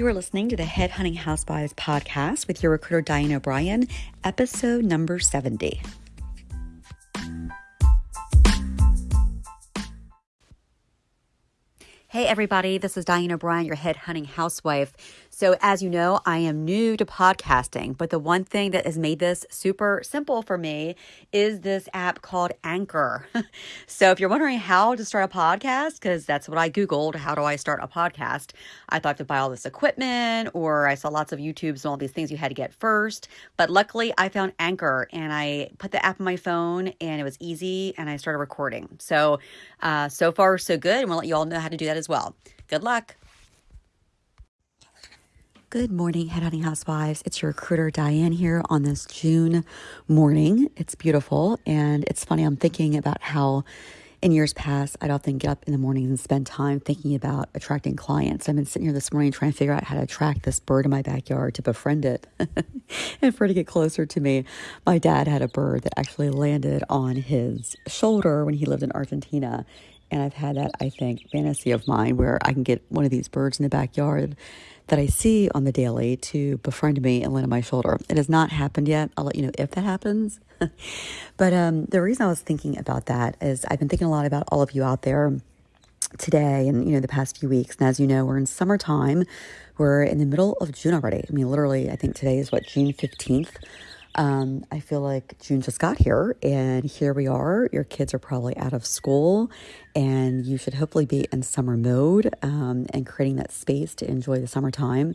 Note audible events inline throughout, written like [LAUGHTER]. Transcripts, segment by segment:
You are listening to the Headhunting Housewives podcast with your recruiter, Diane O'Brien, episode number 70. Hey, everybody, this is Diane O'Brien, your head hunting housewife. So, as you know, I am new to podcasting, but the one thing that has made this super simple for me is this app called Anchor. [LAUGHS] so, if you're wondering how to start a podcast, because that's what I Googled, how do I start a podcast? I thought to buy all this equipment, or I saw lots of YouTubes and all these things you had to get first. But luckily, I found Anchor and I put the app on my phone and it was easy and I started recording. So, uh, so far, so good. And we'll let you all know how to do that as well. Good luck. Good morning, Headhunting Housewives. It's your recruiter, Diane, here on this June morning. It's beautiful. And it's funny, I'm thinking about how in years past, I'd often get up in the mornings and spend time thinking about attracting clients. I've been sitting here this morning trying to figure out how to attract this bird in my backyard to befriend it [LAUGHS] and for it to get closer to me. My dad had a bird that actually landed on his shoulder when he lived in Argentina. And I've had that, I think, fantasy of mine where I can get one of these birds in the backyard that I see on the daily to befriend me and land on my shoulder. It has not happened yet. I'll let you know if that happens. [LAUGHS] but um, the reason I was thinking about that is I've been thinking a lot about all of you out there today and you know the past few weeks and as you know we're in summertime we're in the middle of june already i mean literally i think today is what june 15th um, I feel like June just got here, and here we are. Your kids are probably out of school, and you should hopefully be in summer mode um, and creating that space to enjoy the summertime.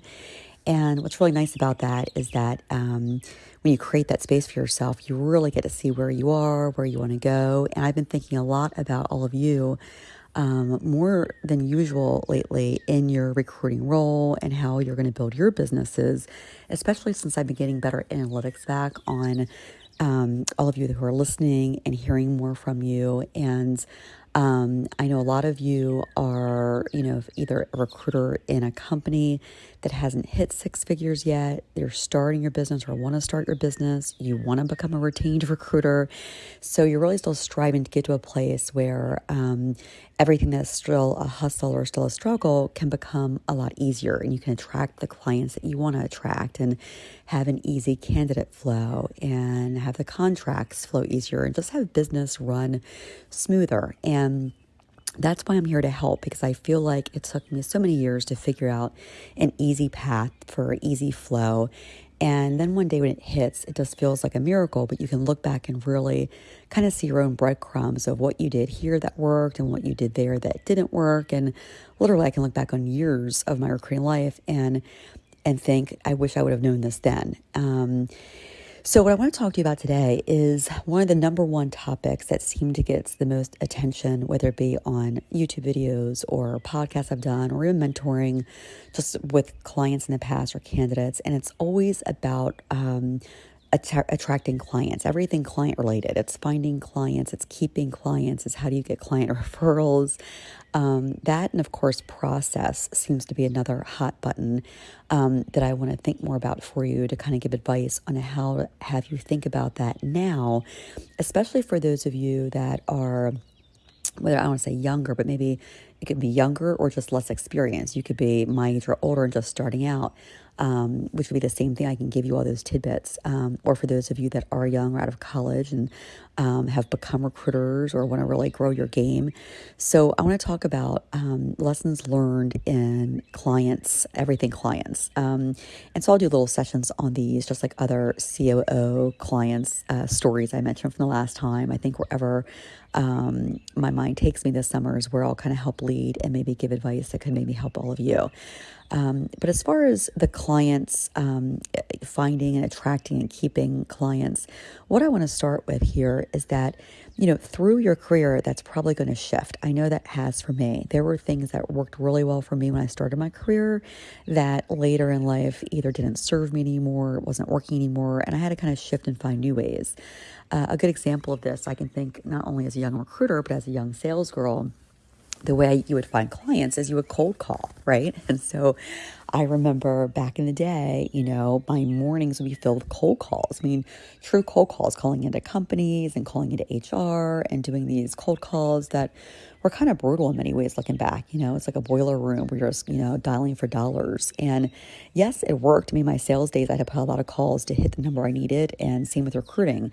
And what's really nice about that is that um, when you create that space for yourself, you really get to see where you are, where you want to go. And I've been thinking a lot about all of you um, more than usual lately in your recruiting role and how you're going to build your businesses, especially since I've been getting better analytics back on um, all of you who are listening and hearing more from you. And um, I know a lot of you are, you know, either a recruiter in a company that hasn't hit six figures yet, you're starting your business or want to start your business, you want to become a retained recruiter. So you're really still striving to get to a place where um, everything that's still a hustle or still a struggle can become a lot easier and you can attract the clients that you want to attract and have an easy candidate flow and have the contracts flow easier and just have business run smoother. And that's why I'm here to help because I feel like it took me so many years to figure out an easy path for easy flow. And then one day when it hits, it just feels like a miracle, but you can look back and really kind of see your own breadcrumbs of what you did here that worked and what you did there that didn't work. And literally, I can look back on years of my recruiting life and and think, I wish I would have known this then. Um, so, what I want to talk to you about today is one of the number one topics that seem to get the most attention, whether it be on YouTube videos or podcasts I've done, or even mentoring just with clients in the past or candidates. And it's always about um, att- attracting clients, everything client related. It's finding clients, it's keeping clients, it's how do you get client [LAUGHS] referrals. Um, that and of course process seems to be another hot button um, that I want to think more about for you to kind of give advice on how to have you think about that now, especially for those of you that are whether I want to say younger, but maybe it could be younger or just less experienced. You could be my age or older and just starting out um, which would be the same thing. I can give you all those tidbits. Um, or for those of you that are young or out of college and um, have become recruiters or want to really grow your game. So I want to talk about um, lessons learned in clients, everything clients. Um, and so I'll do little sessions on these, just like other COO clients uh, stories I mentioned from the last time. I think wherever um, my mind takes me this summer is where I'll kind of help lead and maybe give advice that could maybe help all of you. Um, but as far as the clients, um, finding and attracting and keeping clients, what I want to start with here is that, you know, through your career, that's probably going to shift. I know that has for me. There were things that worked really well for me when I started my career that later in life either didn't serve me anymore, wasn't working anymore, and I had to kind of shift and find new ways. Uh, a good example of this, I can think not only as a young recruiter, but as a young sales girl the way you would find clients is you would cold call, right? [LAUGHS] And so I remember back in the day, you know, my mornings would be filled with cold calls. I mean, true cold calls, calling into companies and calling into HR and doing these cold calls that were kind of brutal in many ways looking back. You know, it's like a boiler room where you're just, you know, dialing for dollars. And yes, it worked. I mean, my sales days, I had to put a lot of calls to hit the number I needed, and same with recruiting.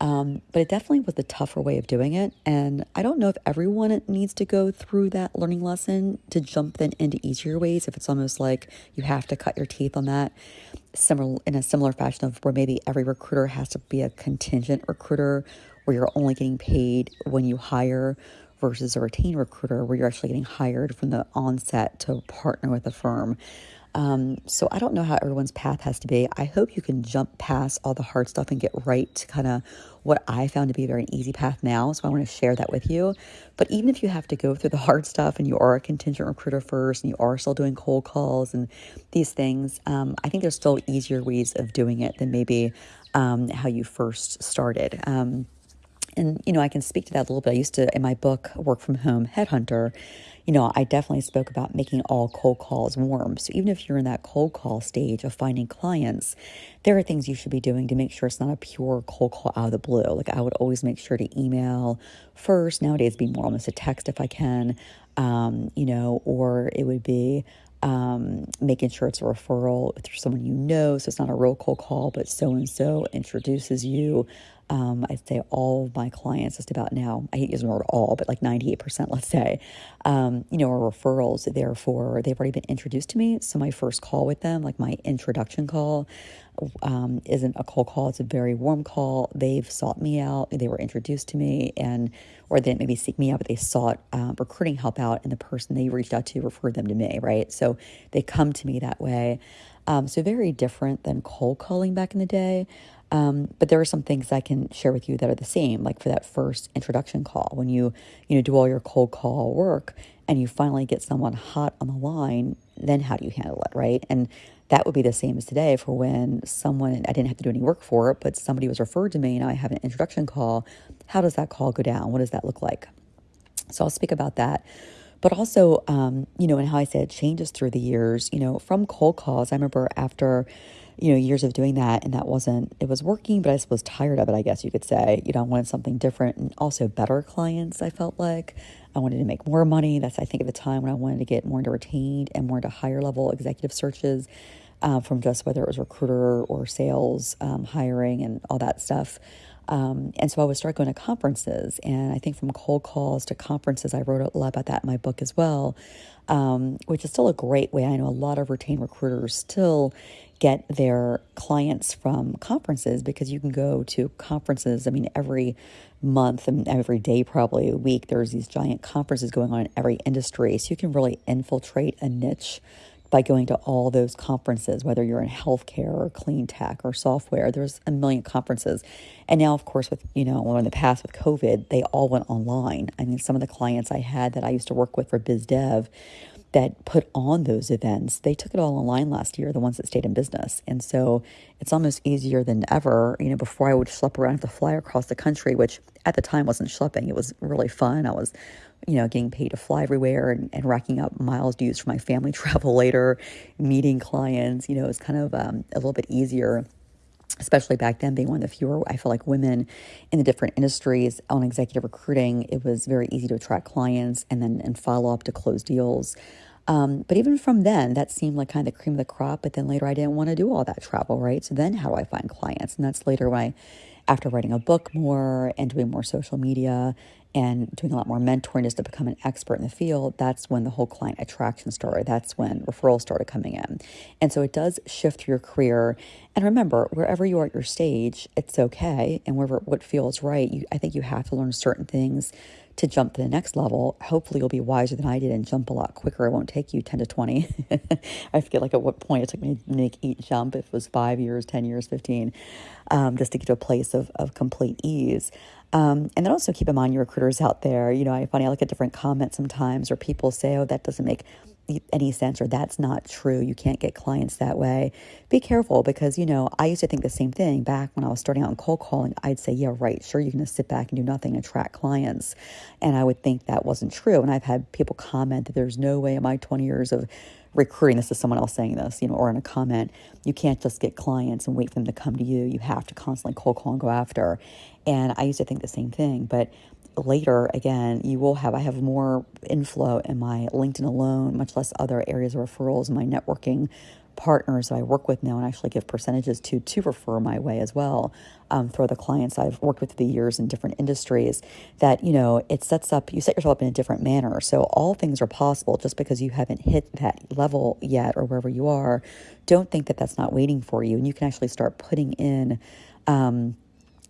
Um, but it definitely was the tougher way of doing it. And I don't know if everyone needs to go through that learning lesson to jump then into easier ways. If it's almost like you have to cut your teeth on that, similar in a similar fashion of where maybe every recruiter has to be a contingent recruiter, where you're only getting paid when you hire, versus a retained recruiter where you're actually getting hired from the onset to partner with a firm. Um, so I don't know how everyone's path has to be. I hope you can jump past all the hard stuff and get right to kind of what I found to be a very easy path now. So I want to share that with you. But even if you have to go through the [LAUGHS] hard stuff and you are a contingent recruiter first and you are still doing cold calls and these things, um, I think there's still easier ways of doing it than maybe um, how you first started. Um, and you know, I can speak to that a little bit. I used to in my book Work from Home Headhunter, you know, I definitely spoke about making all cold calls warm. So even if you're in that cold call stage of finding clients, there are things you should be doing to make sure it's not a pure cold call out of the blue. Like I would always make sure to email first. Nowadays, be more almost a text if I can, um, you know, or it would be um, making sure it's a referral through someone you know. So it's not a real cold call, but so and so introduces you. Um, I'd say all of my clients, just about now, I hate using the word all, but like 98%, let's say, um, you know, are referrals. Therefore, they've already been introduced to me. So my first call with them, like my introduction call, um, isn't a cold call. It's a very warm call. They've sought me out. They were introduced to me, and or they didn't maybe seek me out, but they sought um, recruiting help out, and the person they reached out to referred them to me. Right, so they come to me that way. Um, so very different than cold calling back in the day. Um, but there are some things I can share with you that are the same, like for that first introduction call, when you you know do all your cold call work and you finally get someone hot on the line, then how do you handle it, right? And that would be the same as today for when someone I didn't have to do any work for it, but somebody was referred to me and I have an introduction call. How does that call go down? What does that look like? So I'll speak about that. But also, um, you know, and how I said changes through the years, you know, from cold calls. I remember after you know, years of doing that and that wasn't, it was working, but I was tired of it, I guess you could say. You know, I wanted something different and also better clients, I felt like. I wanted to make more money. That's, I think, at the time when I wanted to get more into retained and more into higher level executive searches uh, from just whether it was recruiter or sales, um, hiring, and all that stuff. Um, and so I would start going to conferences. And I think from cold calls to conferences, I wrote a lot about that in my book as well, um, which is still a great way. I know a lot of retained recruiters still get their clients from conferences because you can go to conferences. I mean, every month and every day, probably a week, there's these giant conferences going on in every industry. So you can really infiltrate a niche by going to all those conferences, whether you're in healthcare or clean tech or software. There's a million conferences. And now, of course, with, you know, in the past with COVID, they all went online. I mean, some of the clients I had that I used to work with for biz dev, that put on those events, they took it all online last year, the ones that stayed in business. And so it's almost easier than ever. You know, before I would schlep around have to fly across the country, which at the time wasn't schlepping, it was really fun. I was, you know, getting paid to fly everywhere and, and racking up miles to use for my family [LAUGHS] travel later, meeting clients. You know, it was kind of um, a little bit easier especially back then being one of the fewer i feel like women in the different industries on executive recruiting. It was very easy to attract clients and then and follow up to close deals. Um, but even from then that seemed like kind of the cream of the crop but then later i didn't want to do all that travel right? So then how do i find clients? And that's later when i after writing a book more and doing more social media and doing a lot more mentoring just to become an expert in the field, that's when the whole client attraction started. That's when referrals started coming in. And so it does shift your career. And remember, wherever you are at your stage, it's okay. And wherever what feels right, you, I think you have to learn certain things to jump to the next level. Hopefully, you'll be wiser than I did and jump a lot quicker. It won't take you 10 to 20. [LAUGHS] I forget like at what point it took me to make each jump, if it was five years, 10 years, 15, um, just to get to a place of, of complete ease. Um, and then also keep in mind your recruiters out there. You know, I funny I look at different comments sometimes, or people say, "Oh, that doesn't make any sense or that's not true. You can't get clients that way. Be careful because, you know, I used to think the same thing back when I was starting out in cold calling. I'd say, yeah, right, sure, you're going to sit back and do nothing and attract clients. And I would think that wasn't true. And I've had people comment that there's no way in my 20 years of recruiting, this is someone else saying this, you know, or in a comment, you can't just get clients and wait for them to come to you. You have to constantly cold call and go after. And I used to think the same thing. But later again you will have i have more inflow in my linkedin alone much less other areas of referrals my networking partners that i work with now and actually give percentages to to refer my way as well um, for the clients i've worked with the years in different industries that you know it sets up you set yourself up in a different manner. So all things are possible. Just because you haven't hit that level yet or wherever you are don't think that that's not waiting for you. And you can actually start putting in um,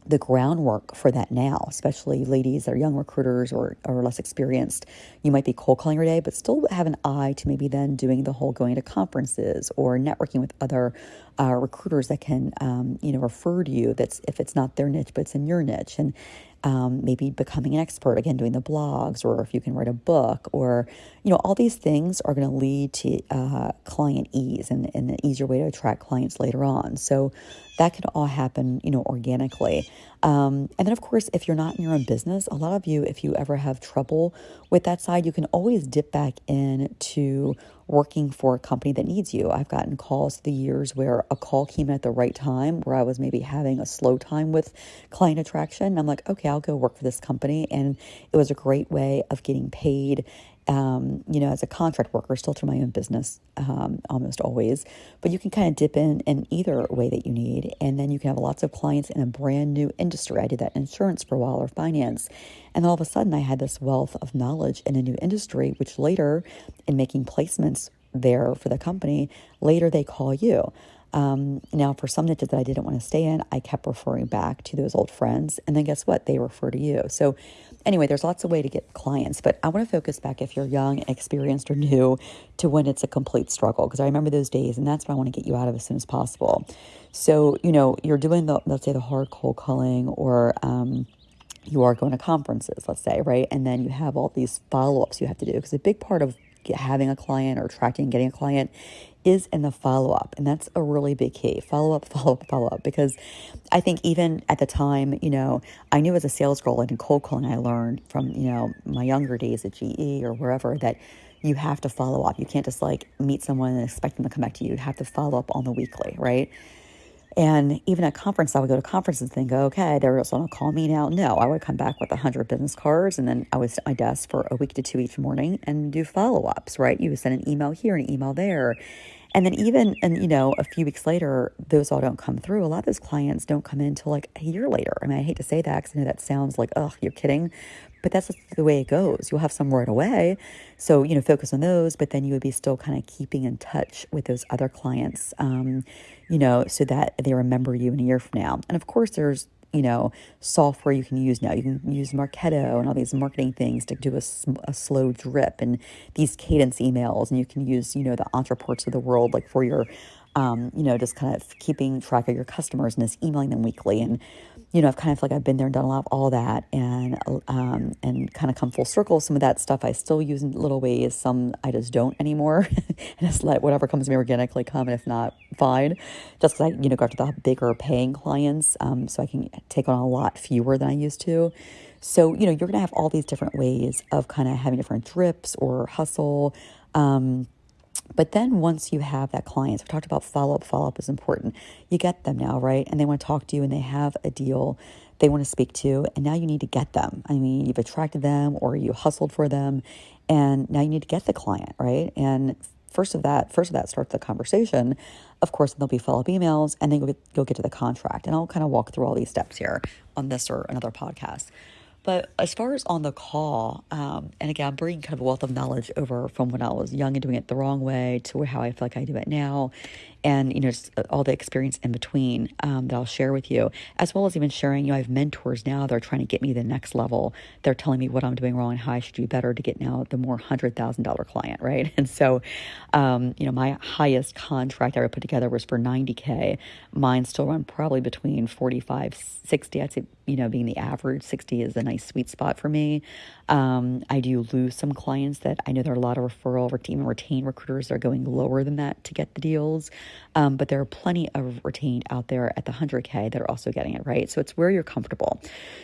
the groundwork for that now, especially ladies that are young recruiters or, or less experienced. You might be cold calling your day, but still have an eye to maybe then doing the whole going to conferences or networking with other uh, recruiters that can, um, you know, refer to you. That's if it's not their niche, but it's in your niche, and um, maybe becoming an expert again, doing the blogs, or if you can write a book, or you know, all these things are going to lead to uh, client ease and, and an easier way to attract clients later on. So that can all happen, you know, organically. Um, and then, of course, if you're not in your own business, a lot of you, if you ever have trouble with that side, you can always dip back in to working for a company that needs you. I've gotten calls the years where a call came at the right time where I was maybe having a slow time with client attraction. I'm like, okay, I'll go work for this company. And it was a great way of getting paid um, you know, as a contract worker, still through my own business um, almost always. But you can kind of dip in in either way that you need. And then you can have lots of clients in a brand new industry. I did that insurance for a while or finance. And all of a sudden, I had this wealth of knowledge in a new industry, which later, in making placements there for the company, later they call you. Um, now, for some niches that I didn't want to stay in, I kept referring back to those old friends. And then guess what? They refer to you. So anyway, there's lots of way to get clients, but I want to focus back if you're young, experienced, or new to when it's a complete struggle because I remember those days, and that's what I want to get you out of as soon as possible. So you know, you're doing the let's say the hard cold calling or um, you are going to conferences, let's say, right? And then you have all these follow ups you have to do because a big part of having a client or attracting getting a client is in the follow up. And that's a really big key follow [LAUGHS] up, follow up, follow up. Because I think even at the time, you know, I knew as a sales girl and in cold calling, I learned from, you know, my younger days at GE or wherever that you have to follow up. You can't just like meet someone and expect them to come back to you. You have to follow up on the weekly, right? And even at conference, I would go to conferences and think, okay, they're just going to call me now. No, I would come back with 100 business cards and then I would sit at my desk for a week to two each morning and do follow ups, right? You would send an email here, an email there. And then even, and you know, a few weeks later, those all don't come through. A lot of those clients don't come in until like a year later. I mean, I hate to say that because I know that sounds like, oh, you're kidding. But that's the way it goes. You'll have some right away. So, you know, focus on those, but then you would be still kind of keeping in touch with those other clients, um, you know, so that they remember you in a year from now. And of course, there's you know, software you can use now. You can use Marketo and all these marketing things to do a, a slow drip and these cadence emails. And you can use, you know, the Ontraports of the world, like for your, um, you know, just kind of keeping track of your customers and just emailing them weekly. And you know, I've kind of like I've been there and done a lot of all that, and um, and kind of come full circle. Some of that stuff I still use in little ways. Some I just don't anymore, [LAUGHS] and just let whatever comes to me organically come, and if not, fine. Just because I you know go after the bigger paying clients, um, so I can take on a lot fewer than I used to. So you know, you're gonna have all these different ways of kind of having different drips or hustle. Um, but then once you have that client, so we talked about follow up, follow up is important. You get them now, right? And they want to talk to you and they have a deal they want to speak to. And now you need to get them. I mean, you've attracted them or you hustled for them. And now you need to get the client, right? And first of that, first of that starts the conversation. Of course, there'll be follow up emails and then you'll get, you'll get to the contract. And I'll kind of walk through all these steps here on this or another podcast. But as far as on the call, um, and again, I'm bringing kind of a wealth of knowledge over from when I was young and doing it the wrong way to how I feel like I do it now. And you know just all the experience in between um, that I'll share with you, as well as even sharing. You know, I have mentors now that are trying to get me the next level. They're telling me what I'm doing wrong and how I should do better to get now the more hundred thousand dollar client, right? [LAUGHS] And so, um, you know, my highest contract I ever put together was for 90k. Mine still run probably between 45, 60. I'd say you know, being the average, 60 is a nice sweet spot for me. Um, I do lose some clients that I know there are a lot of referral, or even retained recruiters that are going lower than that to get the deals. Um, but there are plenty of retained out there at the 100K that are also getting it, right? So it's where you're comfortable.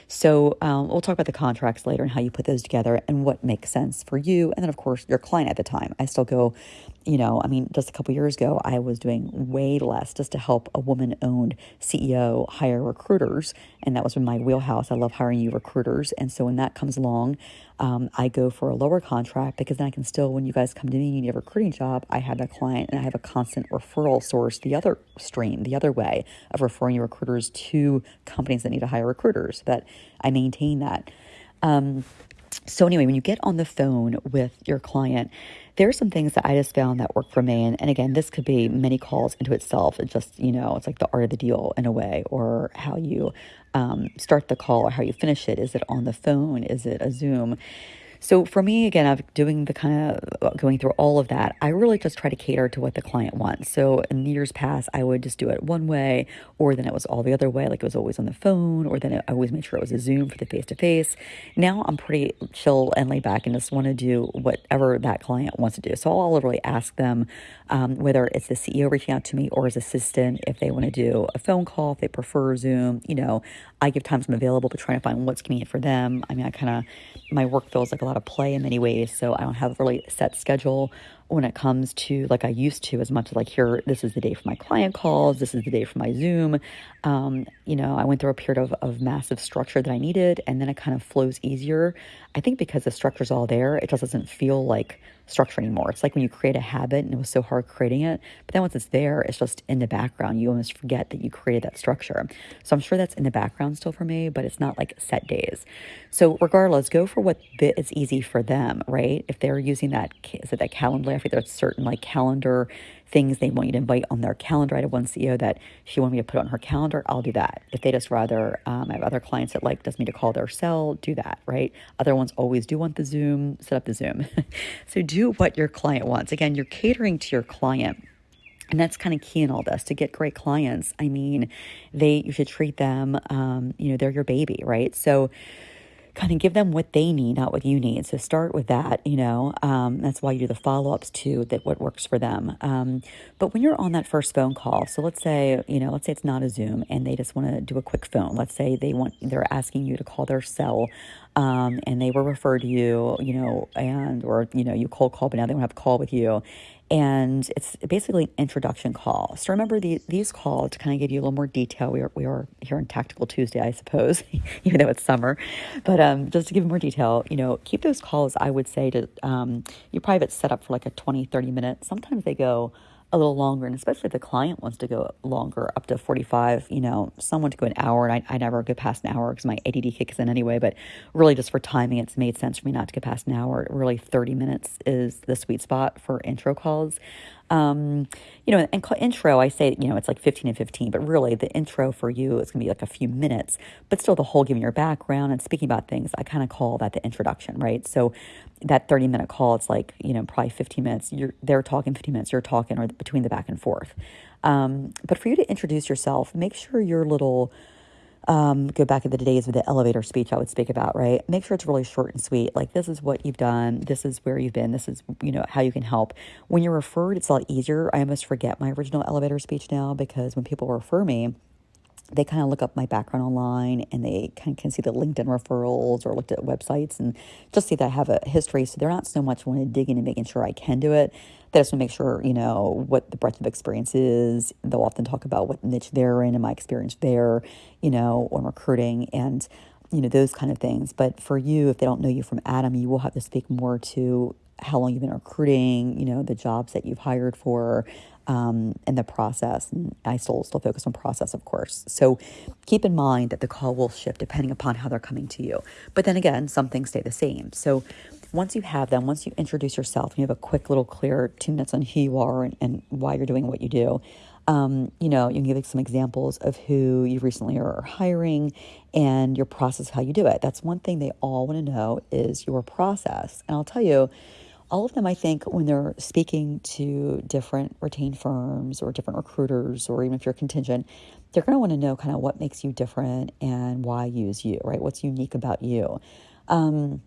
So um, we'll talk about the contracts later and how you put those together and what makes sense for you. And then, of course, your client at the time. I still go you know, I mean, just a couple years ago, I was doing way less just to help a woman owned CEO hire recruiters. And that was in my wheelhouse. I love hiring you recruiters. And so when that comes along, um, I go for a lower contract because then I can still, when you guys come to me and you need a recruiting job, I have a client and I have a constant referral source the other stream, the other way of referring your recruiters to companies that need to hire recruiters, that I maintain that. Um, so, anyway, when you get on the phone with your client, there are some things that I just found that work for me. And, and again, this could be many calls into itself. It's just, you know, it's like the art of the deal in a way, or how you um, start the call or how you finish it. Is it on the phone? Is it a Zoom? So for me, again, I'm doing the kind of uh, going through all of that. I really just try to cater to what the client wants. So in the years past, I would just do it one way, or then it was all the other way, like it was always on the phone, or then I always made sure it was a Zoom for the face to face. Now I'm pretty chill and laid back and just want to do whatever that client wants to do. So I'll literally ask them um, whether it's the CEO reaching out to me or his assistant if they want to do a phone call, if they prefer Zoom. You know, I give times I'm available, but trying to find what's convenient for them. I mean, I kind of my work feels like a lot of play in many ways. So I don't have a really set schedule when it comes to like I used to as much like here, this is the day for my client calls, this is the day for my Zoom. Um, you know, I went through a period of, of massive structure that I needed and then it kind of flows easier. I think because the structure's all there, it just doesn't feel like structure anymore. It's like when you create a habit and it was so hard creating it, but then once it's there, it's just in the background. You almost forget that you created that structure. So I'm sure that's in the background still for me, but it's not like set days. So regardless, go for what is easy for them, right? If they're using that, is it that calendar? I think there's certain like calendar things they want you to invite on their calendar. I had one CEO that she wanted me to put on her calendar. I'll do that. If they just rather, um, I have other clients that like does me to call their cell, do that, right? Other ones always do want the Zoom, set up the Zoom. [LAUGHS] so do what your client wants. Again, you're catering to your client. And that's kind of key in all this to get great clients. I mean, they you should treat them, um, you know, they're your baby, right? So kind of give them what they need, not what you need. So start with that, you know. Um, that's why you do the follow ups too, that what works for them. Um, but when you're on that first phone call, so let's say, you know, let's say it's not a Zoom and they just want to do a quick phone. Let's say they want, they're asking you to call their cell um, and they were referred to you, you know, and, or, you know, you cold call, but now they want to have a call with you and it's basically an introduction call. So remember the, these calls to kind of give you a little more detail. We are, we are here on Tactical Tuesday, I suppose, [LAUGHS] even though it's summer. But um, just to give more detail, you know, keep those calls, I would say, to um, you probably have it set up for like a 20, 30 minutes. Sometimes they go a little longer, and especially if the client wants to go longer, up to 45, you know, someone to go an hour, and I, I never go past an hour because my ADD kicks in anyway, but really just for timing, it's made sense for me not to go past an hour. Really, 30 minutes is the sweet spot for intro calls. Um, you know, and intro, I say, you know, it's like 15 and 15, but really the intro for you is going to be like a few minutes, but still the whole giving your background and speaking about things. I kind of call that the introduction, right? So that 30 minute call, it's like, you know, probably 15 minutes. You're, they're talking 15 minutes, you're talking, or between the back and forth. Um, but for you to introduce yourself, make sure your little, um, go back to the days of the elevator speech I would speak about, right? Make sure it's really short and sweet. Like, this is what you've done. This is where you've been. This is, you know, how you can help. When you're referred, it's a lot easier. I almost forget my original elevator speech now because when people refer me, they kind of look up my background online and they kind of can see the LinkedIn referrals or looked at websites and just see that I have a history. So they're not so much wanting to dig in and making sure I can do it. They just want to make sure, you know, what the breadth of experience is. They'll often talk about what niche they're in and my experience there, you know, on recruiting and, you know, those kind of things. But for you, if they don't know you from Adam, you will have to speak more to how long you've been recruiting, you know, the jobs that you've hired for, um, and the process. And I still still focus on process, of course. So keep in mind that the call will shift depending upon how they're coming to you. But then again, some things stay the same. So once you have them, once you introduce yourself, you have a quick little clear two minutes on who you are and, and why you're doing what you do. Um, you know, you can give some examples of who you recently are hiring and your process, how you do it. That's one thing they all want to know is your process. And I'll tell you, all of them, I think, when they're speaking to different retained firms or different recruiters, or even if you're contingent, they're going to want to know kind of what makes you different and why use you, right? What's unique about you. Um,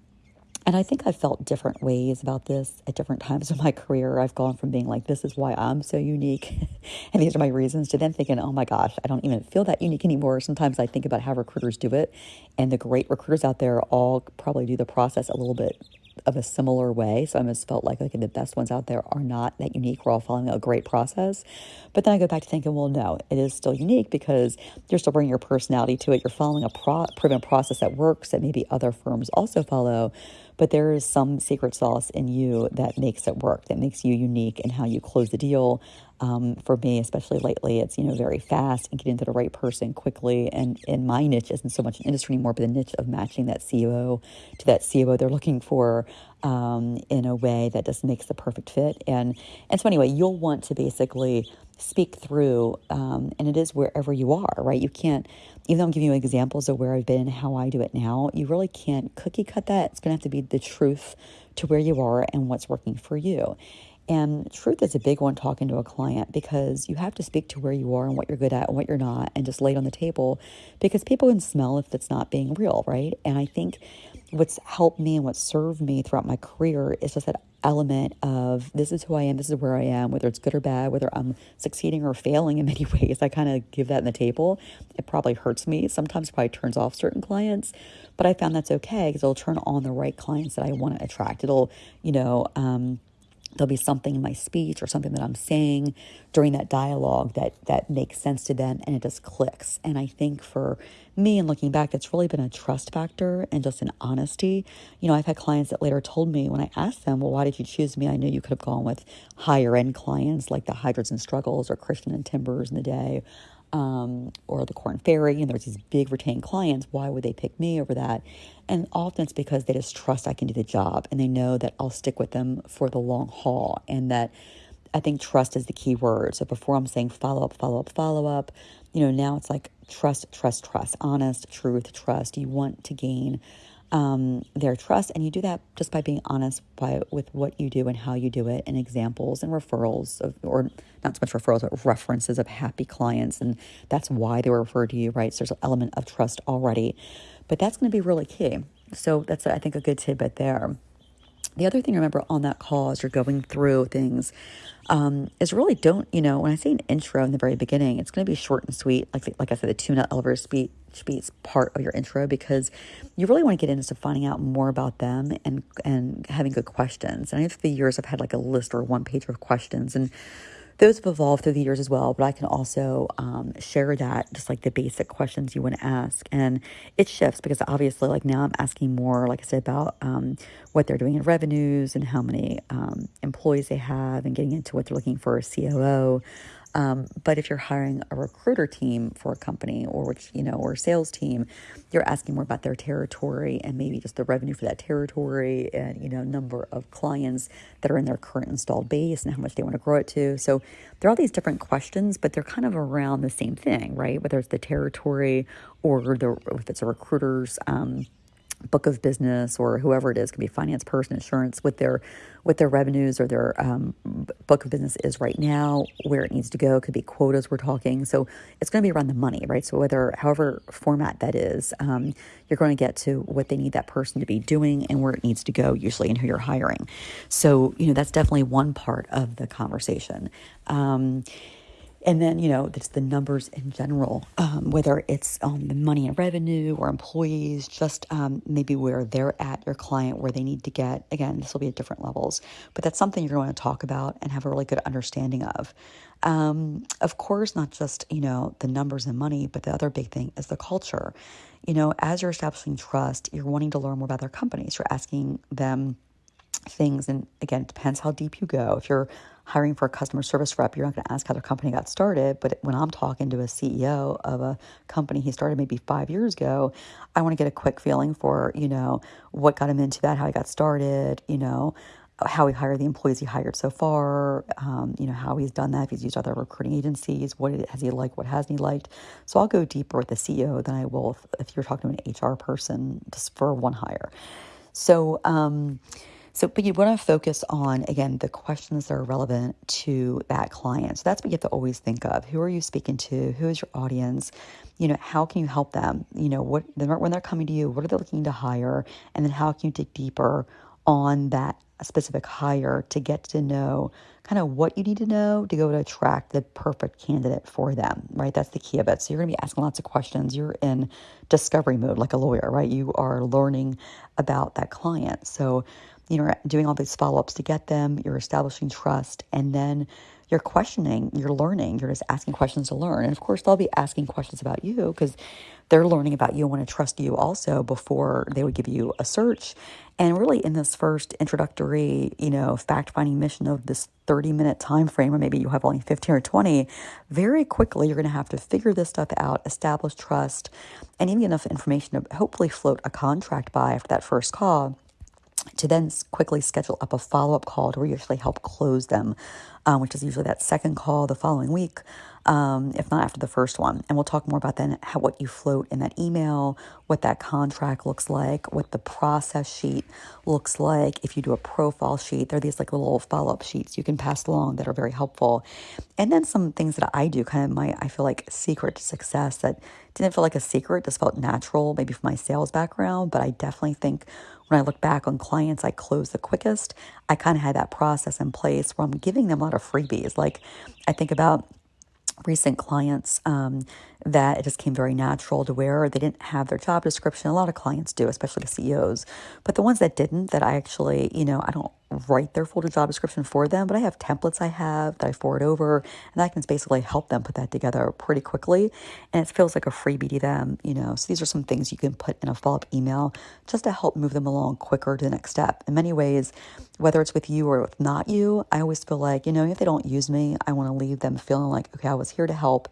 and I think I've felt different ways about this at different times of my career. I've gone from being like, this is why I'm so unique, [LAUGHS] and these are my reasons, to then thinking, oh my gosh, I don't even feel that unique anymore. Sometimes I think about how recruiters do it, and the great recruiters out there all probably do the process a little bit of a similar way. So I almost felt like okay, the best ones out there are not that unique. We're all following a great process. But then I go back to thinking, well, no, it is still unique because you're still bringing your personality to it. You're following a pro- proven process that works that maybe other firms also follow. But there is some secret sauce in you that makes it work, that makes you unique in how you close the deal, um, for me, especially lately, it's you know very fast and getting to the right person quickly. And in my niche isn't so much an industry anymore, but the niche of matching that CEO to that CEO they're looking for um, in a way that just makes the perfect fit. And and so anyway, you'll want to basically speak through, um, and it is wherever you are, right? You can't, even though I'm giving you examples of where I've been and how I do it now, you really can't cookie cut that. It's going to have to be the truth to where you are and what's working for you. And truth is a big one talking to a client because you have to speak to where you are and what you're good at and what you're not and just lay it on the table because people can smell if it's not being real, right? And I think what's helped me and what served me throughout my career is just that element of this is who I am, this is where I am, whether it's good or bad, whether I'm succeeding or failing in [LAUGHS] many ways. I kind of give that in the table. It probably hurts me. Sometimes it probably turns off certain clients, but I found that's okay because it'll turn on the right clients that I want to attract. It'll, you know, um, there'll be something in my speech or something that I'm saying during that dialogue that that makes sense to them and it just clicks. And I think for me and looking back, it's really been a trust factor and just an honesty. You know, I've had clients that later told me when I asked them, well, why did you choose me? I knew you could have gone with higher end clients like the Heidrick and Struggles or Christian and Timbers in the day um, or the Korn Ferry, and there's these big retained clients. Why would they pick me over that? And often it's because they just trust I can do the job and they know that I'll stick with them for the long haul. And that I think trust is the key word. So before I'm saying follow up, follow up, follow up, you know, now it's like trust, trust, trust, honest, truth, trust. You want to gain um, their trust. And you do that just by being honest by with what you do and how you do it, and examples and referrals of, or not so much referrals, but references of happy clients, and that's why they were referred to you, right? So there's an element of trust already, but that's going to be really key. So that's I think a good tidbit there. The other thing to remember on that call as you're going through things um, is really don't, you know, when I say an intro in the very beginning, it's going to be short and sweet. Like, like I said, the two minute elevator speech, speech part of your intro because you really want to get into finding out more about them and, and having good questions. And I have the years I've had like a list or one page of questions and those have evolved through the years as well, but I can also um, share that just like the basic questions you want to ask. And it shifts because obviously, like now I'm asking more, like I said, about um, what they're doing in revenues and how many um, employees they have and getting into what they're looking for a COO. Um, but if you're hiring a recruiter team for a company or which, you know, or sales team, you're asking more about their territory and maybe just the revenue for that territory and, you know, number of clients that are in their current installed base and how much they want to grow it to. So there are all these different questions, but they're kind of around the same thing, right? Whether it's the territory or the, if it's a recruiter's, um, book of business or whoever it is could be finance person insurance with their with their revenues or their um, book of business is right now where it needs to go. Could be quotas we're talking. So it's going to be around the money right? So whether however format that is um, you're going to get to what they need that person to be doing and where it needs to go usually and who you're hiring. So you know that's definitely one part of the conversation. Um, and then, you know, it's the numbers in general, um, whether it's um, the money and revenue or employees, just um, maybe where they're at, your client, where they need to get. Again, this will be at different levels, but that's something you're going to talk about and have a really good understanding of. Um, of course, not just, you know, the numbers and money, but the other big thing is the culture. You know, as you're establishing trust, you're wanting to learn more about their companies. You're asking them things. And again, it depends how deep you go. If you're hiring for a customer service rep, you're not going to ask how their company got started. But when I'm talking to a CEO of a company he started maybe five years ago, I want to get a quick feeling for, you know, what got him into that, how he got started, you know, how he hired the employees he hired so far, um, you know, how he's done that, if he's used other recruiting agencies, what has he liked, what hasn't he liked. So I'll go deeper with the CEO than I will if, if you're talking to an HR person just for one hire. So, um, so, but you want to focus on, again, the questions that are relevant to that client. So that's what you have to always think of. Who are you speaking to? Who is your audience? You know, how can you help them? You know, what when they're coming to you, what are they looking to hire? And then how can you dig deeper on that specific hire to get to know kind of what you need to know to go to attract the perfect candidate for them, right? That's the key of it. So you're going to be asking lots of questions. You're in discovery mode like a lawyer, right? You are learning about that client. So you know, doing all these follow ups to get them, you're establishing trust, and then you're questioning, you're learning, you're just asking questions to learn. And of course, they'll be asking questions about you because they're learning about you and want to trust you also before they would give you a search. And really, in this first introductory, you know, fact finding mission of this 30 minute time frame, or maybe you have only 15 or 20, very quickly you're going to have to figure this stuff out, establish trust, and even enough information to hopefully float a contract by after that first call to then quickly schedule up a follow up call to usually help close them, um, which is usually that second call the following week, um, if not after the first one. And we'll talk more about then how what you float in that email, what that contract looks like, what the process sheet looks like. If you do a profile sheet, there are these like little follow up sheets you can pass along that are very helpful. And then some things that I do, kind of my I feel like secret to success that didn't feel like a secret, just felt natural, maybe from my sales background, but I definitely think when I look back on clients I close the quickest, I kind of had that process in place where I'm giving them a lot of freebies. Like I think about recent clients um, that it just came very natural to where they didn't have their job description. A lot of clients do, especially the CEOs. But the ones that didn't, that I actually, you know, I don't write their full job description for them, but I have templates I have that I forward over, and I can basically help them put that together pretty quickly. And it feels like a freebie to them, you know. So these are some things you can put in a follow up email just to help move them along quicker to the next step. In many ways, whether it's with you or with not you, I always feel like, you know, if they don't use me, I want to leave them feeling like, okay, I was here to help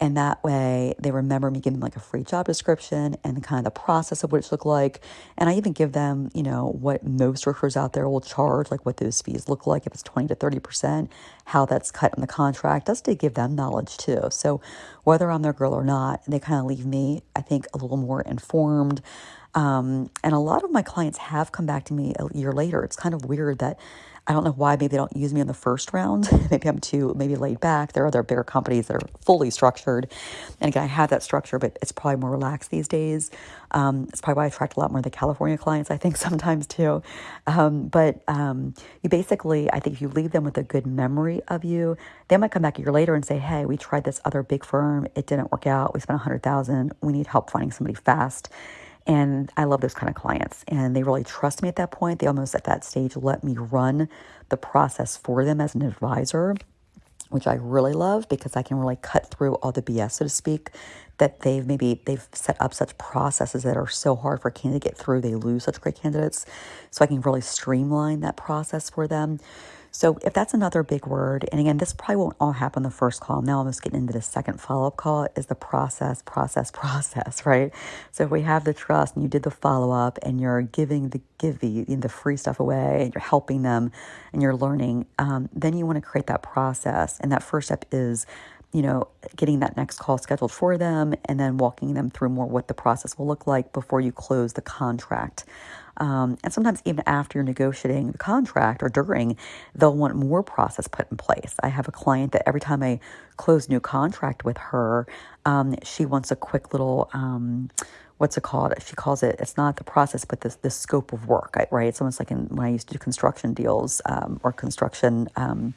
and that way they remember me giving them like a free job description and kind of the process of what it should look like. And I even give them, you know, what most recruiters out there will charge, like what those fees look like, if it's 20 to 30%, how that's cut in the contract, just to give them knowledge too. So whether I'm their girl or not, they kind of leave me, I think, a little more informed. Um, and a lot of my clients have come back to me a year later. It's kind of weird that I don't know why maybe they don't use me in the first round. [LAUGHS] maybe I'm too maybe laid back. There are other bigger companies that are fully structured. And again, I have that structure, but it's probably more relaxed these days. Um, it's probably why I attract a lot more of the California clients, I think, [LAUGHS] sometimes too. Um, but um, you basically, I think if you leave them with a good memory of you, they might come back a year later and say, hey, we tried this other big firm. It didn't work out. We spent a 100000 We need help finding somebody fast. And I love those kind of clients. And they really trust me at that point. They almost at that stage let me run the process for them as an advisor, which I really love because I can really cut through all the BS, so to speak, that they've maybe they've set up such processes that are so hard for a candidate to get through. They lose such great candidates. So I can really streamline that process for them. So if that's another big word, and again, this probably won't all happen the first call. Now I'm just getting into the second follow-up call is the process, process, [LAUGHS] process, right? So if we have the trust and you did the follow-up and you're giving the give the, the free stuff away and you're helping them and you're learning, um, then you want to create that process. And that first step is you know, getting that next call scheduled for them and then walking them through more what the process will look like before you close the contract. Um, and sometimes even after you're negotiating the contract or during, they'll want more process put in place. I have a client that every time I close new contract with her, um, she wants a quick little. Um, what's it called? She calls it, it's not the process, but the, the scope of work, right? It's almost like in, when I used to do construction deals um, or construction um,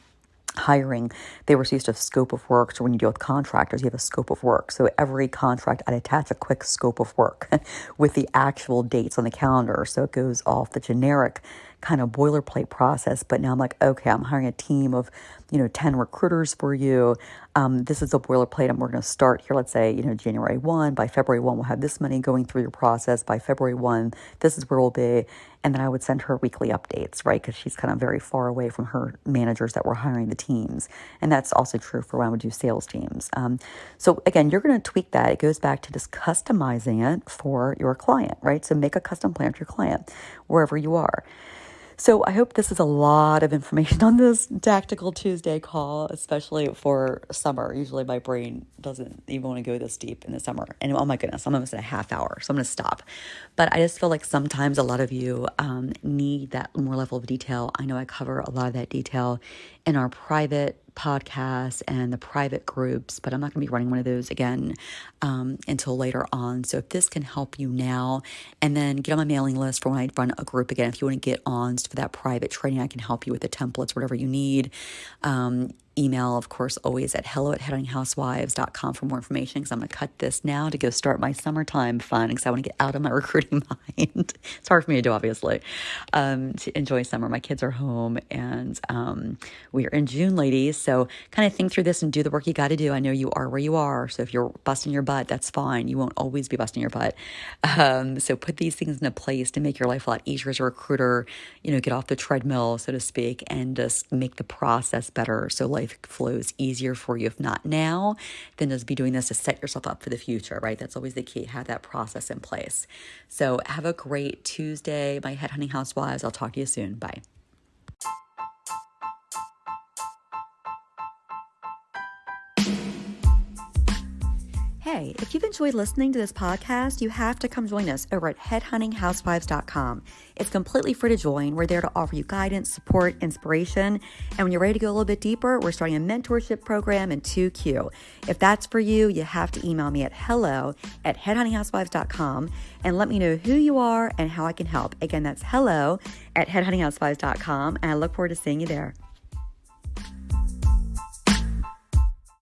hiring, they were used to scope of work. So when you deal with contractors, you have a scope of work. So every contract, I'd attach a quick scope of work [LAUGHS] with the actual dates on the calendar. So it goes off the generic kind of boilerplate process. But now I'm like, okay, I'm hiring a team of, you know, 10 recruiters for you. Um, this is a boilerplate. And we're going to start here, let's say, you know, January 1. By February 1, we'll have this money going through your process. By February 1, this is where we'll be. And then I would send her weekly updates, right? Because she's kind of very far away from her managers that were hiring the teams. And that's also true for when would do sales teams. Um, so again, you're going to tweak that. It goes back to just customizing it for your client, right? So make a custom plan for your client wherever you are. So I hope this is a lot of information on this Tactical Tuesday call, especially for summer. Usually my brain doesn't even want to go this deep in the summer. And oh my goodness, I'm almost at a half hour, so I'm going to stop. But I just feel like sometimes a lot of you um, need that more level of detail. I know I cover a lot of that detail in our private podcasts and the private groups, but I'm not going to be running one of those again um, until later on. So if this can help you now, and then get on my mailing list for when I run a group again, if you want to get on for that private training, I can help you with the templates, whatever you need. Um, email, of course, always at hello at headhuntinghousewives.com for more information because I'm going to cut this now to go start my summertime fun because I want to get out of my [LAUGHS] recruiting mind. it's hard for me to do, obviously, um, to enjoy summer. My kids are home and um, we are in June, ladies. So kind of think through this and do the work you got to do. I know you are where you are. So if you're busting your butt, that's fine. You won't always be busting your butt. Um, so put these things into place to make your life a lot easier as a recruiter, you know, get off the treadmill, so to speak, and just make the process better. So, like, life flows easier for you. If not now, then just be doing this to set yourself up for the future, right? That's always the key. Have that process in place. So have a great Tuesday, my headhunting housewives. I'll talk to you soon. Bye. Hey, if you've enjoyed listening to this podcast, you have to come join us over at headhuntinghousewives.com. It's completely free to join. We're there to offer you guidance, support, inspiration. And when you're ready to go a little bit deeper, we're starting a mentorship program in 2Q. If that's for you, you have to email me at hello at headhuntinghousewives.com and let me know who you are and how I can help. Again, that's hello at headhuntinghousewives.com. And I look forward to seeing you there.